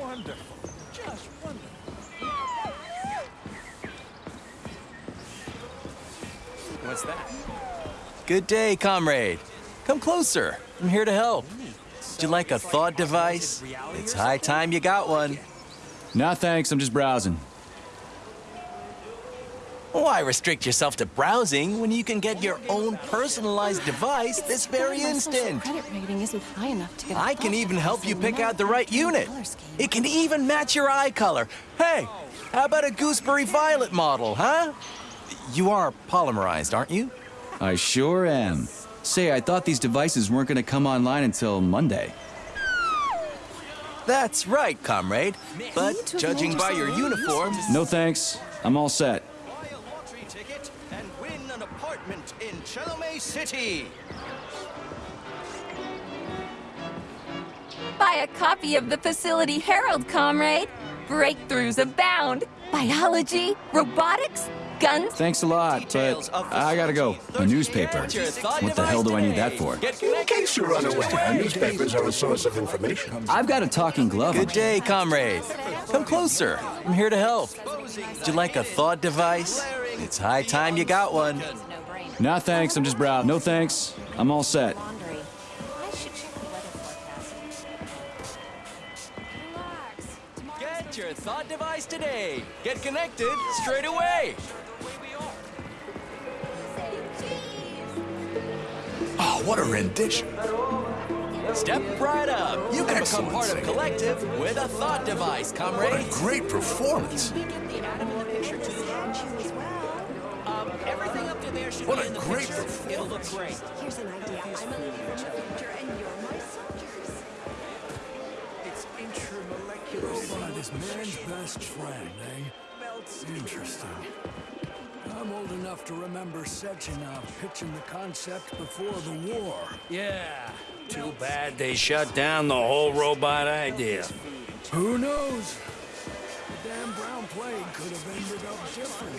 Wonderful. Just wonderful. What's that? Good day, comrade. Come closer. I'm here to help. Would you like a thought device? It's high time you got one. No, thanks. I'm just browsing. Why restrict yourself to browsing when you can get your own personalized device this very My instant? credit rating isn't high enough to get a I can even help you pick out the right unit. It can even match your eye color. Hey, how about a gooseberry violet model, huh? You are polymerized, aren't you? I sure am. Say, I thought these devices weren't gonna come online until Monday. That's right, comrade. But judging by your uniform, No thanks. I'm all set. Chelomey City. Buy a copy of the Facility Herald, comrade. Breakthroughs abound. Biology, robotics, guns. Thanks a lot, but I gotta go. facility A newspaper. Get your thought What the hell do I need that for? Get In connected case you're unaware, straight away. newspapers are a source of information. I've got a talking glove. Good day, comrade. Come closer. I'm here to help. Would you like a thought device? It's high time you got one. Nah, thanks. I'm just browsing. No thanks. I'm all set. Laundry. I should check the weather forecast. Relax. Get your thought device today. Get connected straight away. Oh, what a rendition. Step right up. You can Excellent become part of. Collective with a thought device, comrade. What a comrade. great performance. Everything up to there should What be a in the great picture. It'll look great. Here's an idea. I'm a lady from the future, and you're my soldiers. It's intramolecular. Robot is man's best friend, eh? Interesting. I'm old enough to remember Sechenov pitching the concept before the war. Yeah, too bad they shut down the whole robot idea. Who knows? Damn brown plague could have ended up different.